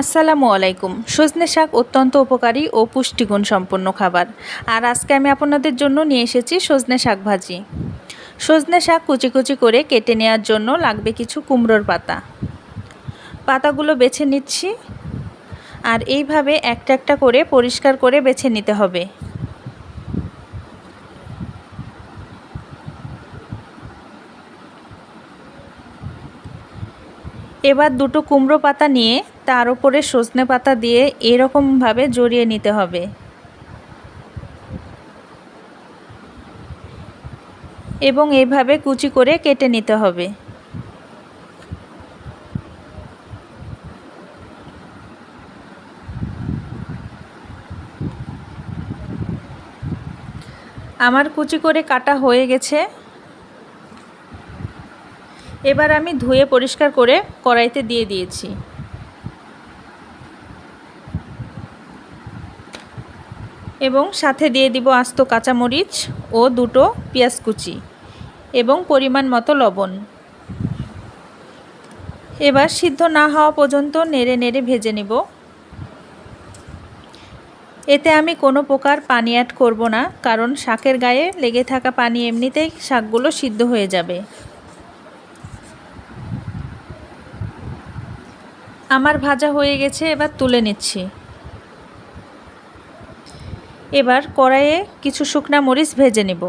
আসসালামু আলাইকুম। সজনে শাক অত্যন্ত উপকারী ও পুষ্টিগুণ সম্পন্ন খাবার। আর আজকে আমি আপনাদের জন্য নিয়ে এসেছি সজনে শাক ভাজি। সজনে শাক কুচি কুচি করে কেটে নেওয়ার জন্য লাগবে কিছু কুমড়োর পাতা। পাতাগুলো বেছে নিচ্ছি। আর এইভাবে একটা একটা করে পরিষ্কার করে বেছে নিতে হবে। এবার দুটো কুমড়ো পাতা নিয়ে তার উপরে সজনে পাতা দিয়ে এরকমভাবে জড়িয়ে নিতে হবে। এবং এভাবে কুচি করে কেটে নিতে হবে। আমার কুচি করে কাটা হয়ে গেছে। এবার আমি ধুয়ে পরিষ্কার করে কড়াইতে দিয়ে দিয়েছি। এবং সাথে দিয়ে দিব আস্ত কাঁচামরিচ ও দুটো পেঁয়াজ কুচি এবং পরিমাণ মতো লবণ। এবার সিদ্ধ না হওয়া পর্যন্ত নেড়ে নেড়ে ভেজে নেব। এতে আমি কোনো প্রকার পানি অ্যাড করব না, কারণ শাকের গায়ে লেগে থাকা পানি এমনিতেই শাকগুলো সিদ্ধ হয়ে যাবে। আমার ভাজা হয়ে গেছে, এবার তুলে নিচ্ছি। এবার কড়াইয়ে কিছু শুকনা মরিচ ভেজে নেব।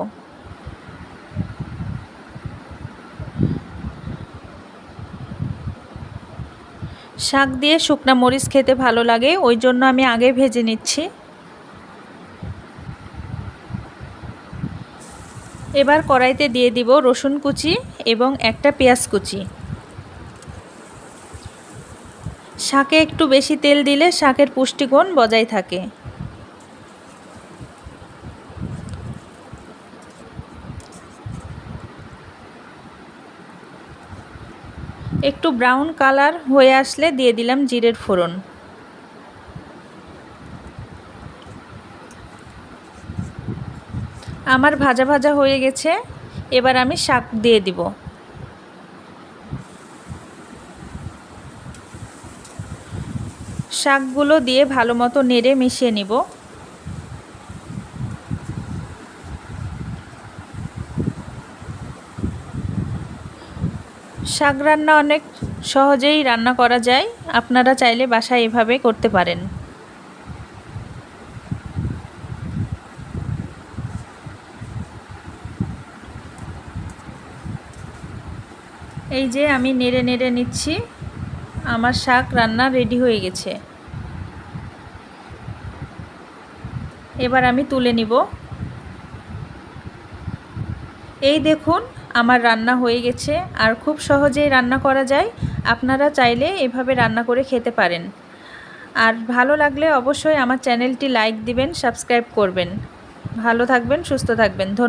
শাক দিয়ে শুকনা মরিচ খেতে ভালো লাগে, ওই জন্য আমি আগে ভেজে নিচ্ছি। এবার কড়াইতে দিয়ে দিব রসুন কুচি এবং একটা পেঁয়াজ কুচি। শাকে একটু বেশি তেল দিলে শাকের পুষ্টিগুণ বজায় থাকে। একটু ব্রাউন কালার হয়ে আসলে দিয়ে দিলাম জিরের ফোড়ন। আমার ভাজা ভাজা হয়ে গেছে, এবার আমি শাক দিয়ে দিব। শাকগুলো দিয়ে ভালো মতো নেড়ে মিশিয়ে নিব। শাক রান্না অনেক সহজেই রান্না করা যায়। আপনারা চাইলে বাসায় এভাবে করতে পারেন। এই যে আমি নেড়ে নেড়ে নিচ্ছি। আমার শাক রান্না রেডি হয়ে গেছে। এবার আমি তুলে নিব। এই দেখুন আমার রান্না হয়ে গেছে, আর খুব সহজেই রান্না করা যায়। আপনারা চাইলে এভাবে রান্না করে খেতে পারেন। আর ভালো লাগলে অবশ্যই আমার চ্যানেলটি লাইক দিবেন, সাবস্ক্রাইব করবেন। ভালো থাকবেন, সুস্থ থাকবেন। ধন্যবাদ।